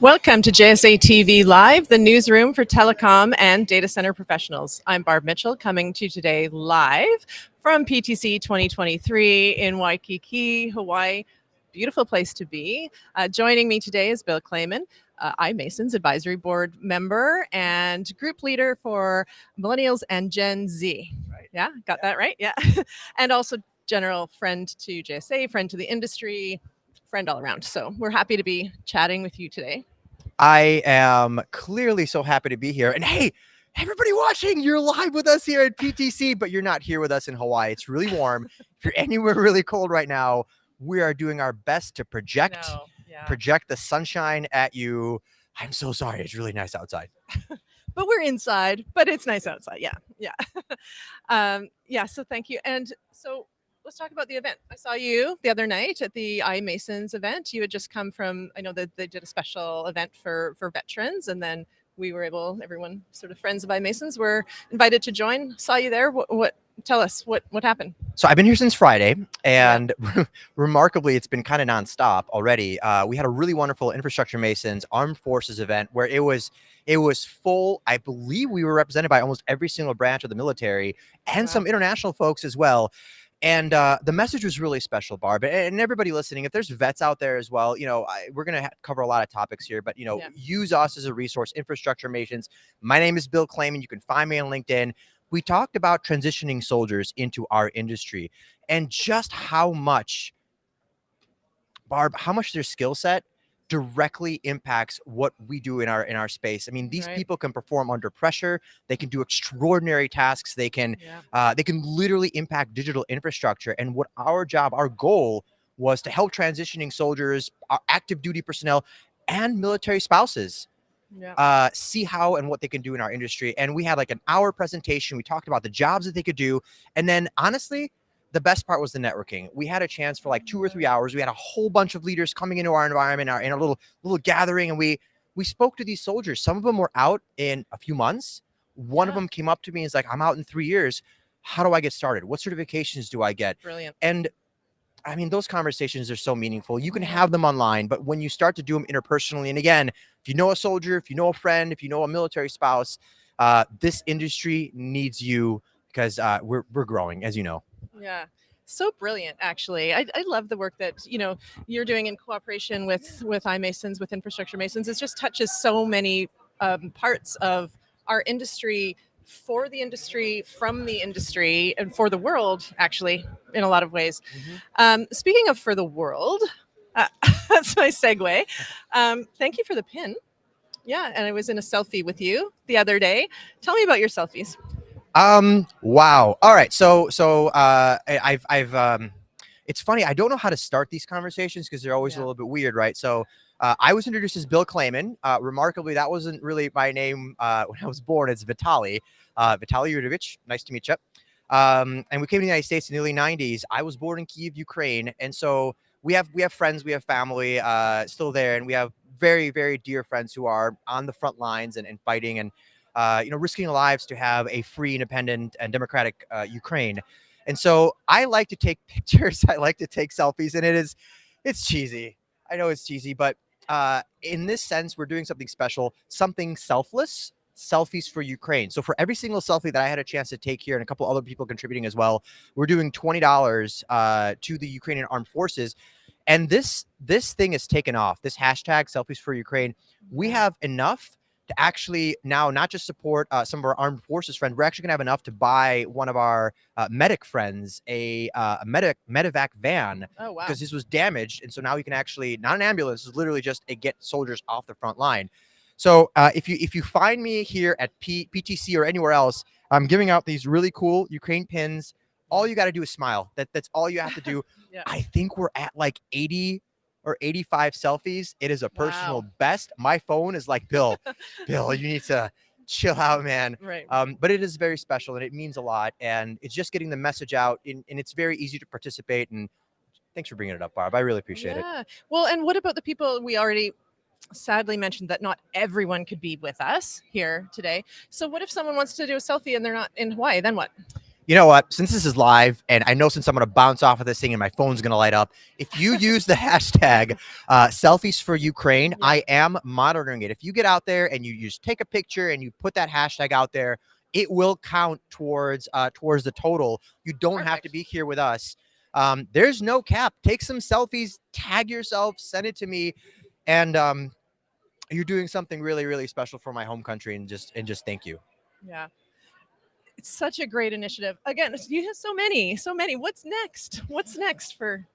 Welcome to JSA TV Live, the newsroom for telecom and data center professionals. I'm Barb Mitchell coming to you today live from PTC 2023 in Waikiki, Hawaii. Beautiful place to be. Uh, joining me today is Bill Kleyman, uh, iMasons advisory board member and group leader for millennials and Gen Z. Right. Yeah, got Yeah. that right? Yeah. and also general friend to JSA, friend to the industry, friend all around. So we're happy to be chatting with you today. I am clearly so happy to be here. And hey, everybody watching, you're live with us here at PTC, but you're not here with us in Hawaii. It's really warm. if you're anywhere really cold right now, we are doing our best to project yeah. project the sunshine at you. I'm so sorry. It's really nice outside. but we're inside, but it's nice outside. Yeah, yeah. um, yeah, so thank you. And so let's talk about the event. I saw you the other night at the iMasons event. You had just come from, I know that they did a special event for, for veterans and then we were able, everyone sort of friends of iMasons were invited to join. Saw you there. What, what tell us what, what happened? So I've been here since Friday, and remarkably, it's been kind of nonstop already. Uh, we had a really wonderful infrastructure masons armed forces event where it was it was full. I believe we were represented by almost every single branch of the military and Wow. some international folks as well. And uh, the message was really special, Barb, and- everybody listening. If there's vets out there as well, you know, I, we're gonna cover a lot of topics here, but you know, Yeah. use us as a resource. Infrastructure masons. My name is Bill Kleyman. You can find me on LinkedIn we talked about transitioning soldiers into our industry and just how much barb how much their skill set directly impacts what we do in our in our space i mean these Right. people can perform under pressure they can do extraordinary tasks they can Yeah. uh, they can literally impact digital infrastructure and what our job our goal was to help transitioning soldiers our active duty personnel and military spouses Yeah. uh, see how and what they can do in our industry. And we had like an hour presentation. We talked about the jobs that they could do. And then honestly, the best part was the networking. We had a chance for like two or three hours. We had a whole bunch of leaders coming into our environment, our in a little little gathering, and we we spoke to these soldiers. Some of them were out in a few months. One of them came up to me and is like, "I'm out in three years. How do I get started? What certifications do I get?" Brilliant. And I mean, those conversations are so meaningful. You can have them online, but when you start to do them interpersonally, and again, if you know a soldier, if you know a friend, if you know a military spouse, uh, this industry needs you because uh, we're we're growing, as you know. Yeah. So brilliant, actually. I, I love the work that you know you're doing in cooperation with with iMasons, with Infrastructure Masons. It just touches so many um, parts of our industry, for the industry, from the industry, and for the world, actually, in a lot of ways. Um, speaking of for the world, uh, that's my segue. Um, thank you for the pin. Yeah, and I was in a selfie with you the other day. Tell me about your selfies. Um. Wow. All right. So so uh, I've I've um, it's funny. I don't know how to start these conversations because they're always Yeah. a little bit weird, right? So. Uh, I was introduced as Bill Kleyman. Uh, remarkably, that wasn't really my name uh, when I was born. It's Vitali, uh, Vitali Yudovich. Nice to meet you. Um, and we came to the United States in the early '90s. I was born in Kiev, Ukraine, and so we have we have friends, we have family uh, still there, and we have very very dear friends who are on the front lines and, and fighting and uh, you know risking lives to have a free, independent, and democratic uh, Ukraine. And so I like to take pictures. I like to take selfies, and it is it's cheesy. I know it's cheesy, but uh, in this sense, we're doing something special, something selfless. Selfies for Ukraine. So for every single selfie that I had a chance to take here, and a couple other people contributing as well, we're doing twenty dollars uh, to the Ukrainian armed forces. And this this thing has taken off. This hashtag selfies for Ukraine. We have enough to actually now not just support uh, some of our armed forces friends. We're actually gonna have enough to buy one of our uh, medic friends a uh, a medic medevac van Oh wow. because this was damaged, and so now we can actually not an ambulance. This is literally just a get soldiers off the front line. So uh, if you if you find me here at P- PTC or anywhere else, I'm giving out these really cool Ukraine pins. All you got to do is smile. That that's all you have to do. Yeah. I think we're at like 80 or 85 selfies. It is a personal Wow. best. My phone is like Bill. Bill, you need to chill out, man. Right. Um, but it is very special and it means a lot. And it's just getting the message out, in, and it's very easy to participate. And thanks for bringing it up, Barb. I really appreciate it. yeah. Well, and what about the people we already sadly mentioned that not everyone could be with us here today. So what if someone wants to do a selfie and they're not in Hawaii? Then what? You know what? Since this is live, and I know since I'm going to bounce off of this thing and my phone's going to light up, if you use the hashtag uh, selfies for Ukraine. I am monitoring it. If you get out there and you, just take a picture and you put that hashtag out there, it will count towards uh, towards the total. You don't have to be here with us. Um, there's no cap. Take some selfies, tag yourself, send it to me, and um, you're doing something really, really special for my home country. And just and just thank you. Yeah. It's such a great initiative. Again, you have so many, so many. What's next? What's next for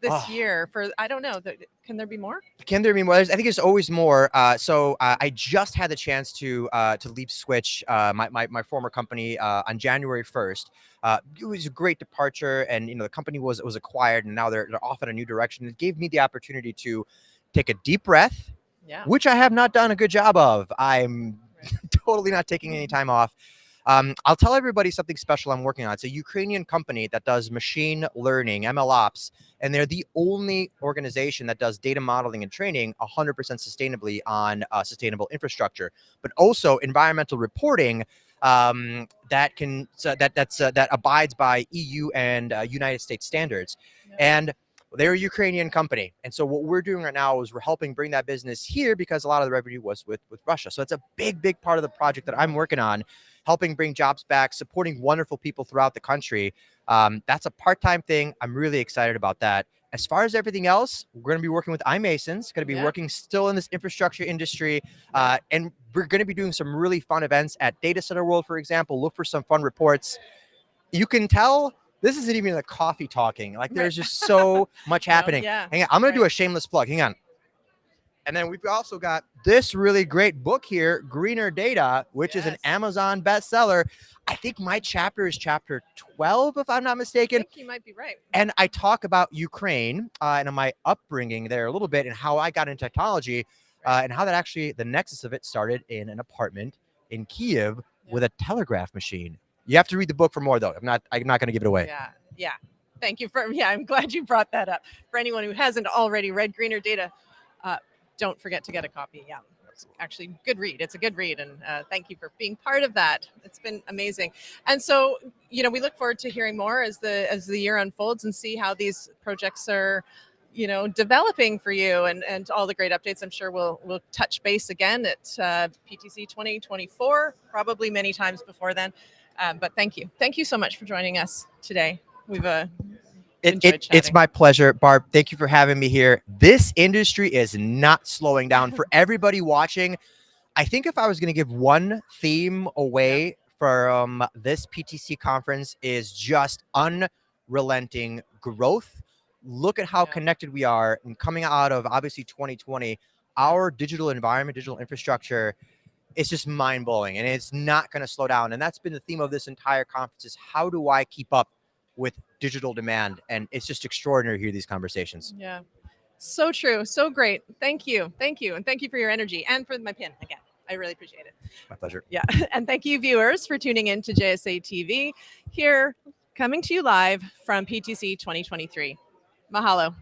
this Ah. year? For I don't know. Can there be more? Can there be more? There's- I think there's always more. Uh, so uh, I just had the chance to uh, to leave Switch, uh, my, my my former company, uh, on January 1st. Uh, it was a great departure, and you know the company was was acquired, and now they're they're off in a new direction. It gave me the opportunity to take a deep breath, Yeah. which I have not done a good job of. I'm Right. totally not taking any time off. Um, I'll tell everybody something special I'm working on. It's a Ukrainian company that does machine learning, ML ops, and they're the only organization that does data modeling and training 100% sustainably on uh, sustainable infrastructure, but also environmental reporting um, that can so that that's uh, that abides by EU and uh, United States standards. Yeah. And they're a Ukrainian company, and so what we're doing right now is we're helping bring that business here because a lot of the revenue was with with Russia. So it's a big, big part of the project that I'm working on, helping bring jobs back, supporting wonderful people throughout the country. Um, that's a part-time thing. I'm really excited about that. As far as everything else, we're going to be working with iMasons, going to be Yeah. working still in this infrastructure industry, uh, and we're going to be doing some really fun events at Data Center World, for example. Look for some fun reports. You can tell this isn't even the coffee talking. Like there's just so much happening. Yeah. Hang on, I'm going to do a shameless plug. Hang on. And then we've also got this really great book here, Greener Data, which is an Amazon bestseller. I think my chapter is chapter 12, if I'm not I mistaken. think you might be right. And I talk about Ukraine uh, and my upbringing there a little bit and how I got into technology uh, and how that actually, the nexus of it started in an apartment in Kiev with a telegraph machine. You have to read the book for more, though. I'm not. I'm not going to give it away. Yeah. Yeah. Thank you for yeah, I'm glad you brought that up. For anyone who hasn't already read Greener Data, uh, don't forget to get a copy. Yeah. It's actually good read. It's a good read. And uh, thank you for being part of that. It's been amazing. And so, you know, we look forward to hearing more as the as the year unfolds and see how these projects are you know developing for you and and all the great updates i'm sure we'll we'll touch base again at uh, ptc 2024 probably many times before then um, but thank you thank you so much for joining us today we've uh, It, enjoyed it, it's my pleasure, Barb. Thank you for having me here. This industry is not slowing down. For everybody watching, I think if I was going to give one theme away from this PTC conference is just unrelenting growth. Look at how Yeah. connected we are, and coming out of obviously 2020, our digital environment, digital infrastructure. It's just mind blowing, and it's not going to slow down. And that's been the theme of this entire conference: is how do I keep up with digital demand? And it's just extraordinary to hear these conversations. yeah so true so great thank you thank you and thank you for your energy and for my pin again i really appreciate it My pleasure. yeah and thank you viewers for tuning in to jsa tv here coming to you live from ptc 2023 mahalo